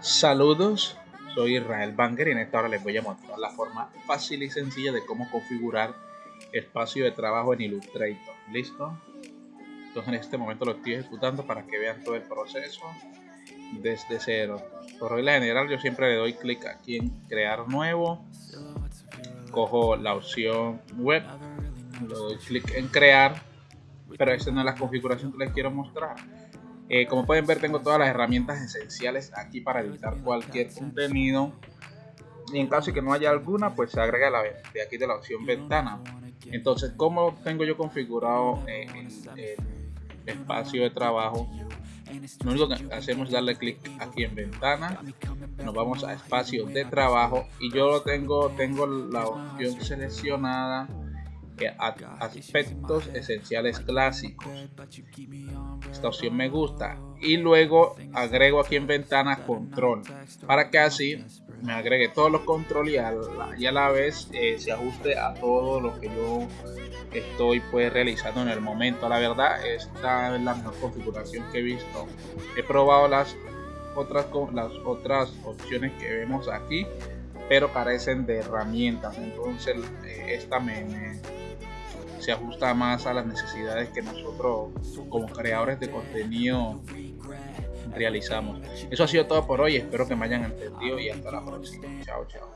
Saludos, soy Israel Banger y en esta hora les voy a mostrar la forma fácil y sencilla de cómo configurar espacio de trabajo en Illustrator. ¿Listo? Entonces en este momento lo estoy ejecutando para que vean todo el proceso desde cero. Por regla general yo siempre le doy clic aquí en crear nuevo. Cojo la opción web, le doy clic en crear, pero esa no es la configuración que les quiero mostrar. Eh, como pueden ver tengo todas las herramientas esenciales aquí para editar cualquier contenido. Y en caso de que no haya alguna pues se agrega la de aquí de la opción ventana. Entonces como tengo yo configurado eh, el, espacio de trabajo lo único que hacemos es darle clic aquí en ventana. Nos vamos a espacio de trabajo y yo lo tengo tengo la opción seleccionada aspectos esenciales clásicos. Esta opción me gusta. Y luego agrego aquí en ventana control para que así me agregue todos los controles y a la, vez eh, se ajuste a todo lo que yo estoy pues realizando en el momento. La verdad esta es la mejor configuración que he visto. He probado las otras las otras opciones que vemos aquí pero carecen de herramientas entonces eh, esta me se ajusta más a las necesidades que nosotros como creadores de contenido realizamos. Eso ha sido todo por hoy, espero que me hayan entendido y hasta la próxima. Chao, chao.